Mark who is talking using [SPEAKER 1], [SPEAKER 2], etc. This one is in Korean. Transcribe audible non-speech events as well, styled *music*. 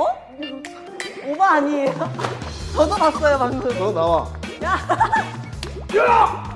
[SPEAKER 1] 어? 오바 아니에요? *laughs* 저도 봤어요 방금
[SPEAKER 2] 너 나와.
[SPEAKER 1] 야! *laughs*
[SPEAKER 2] 야!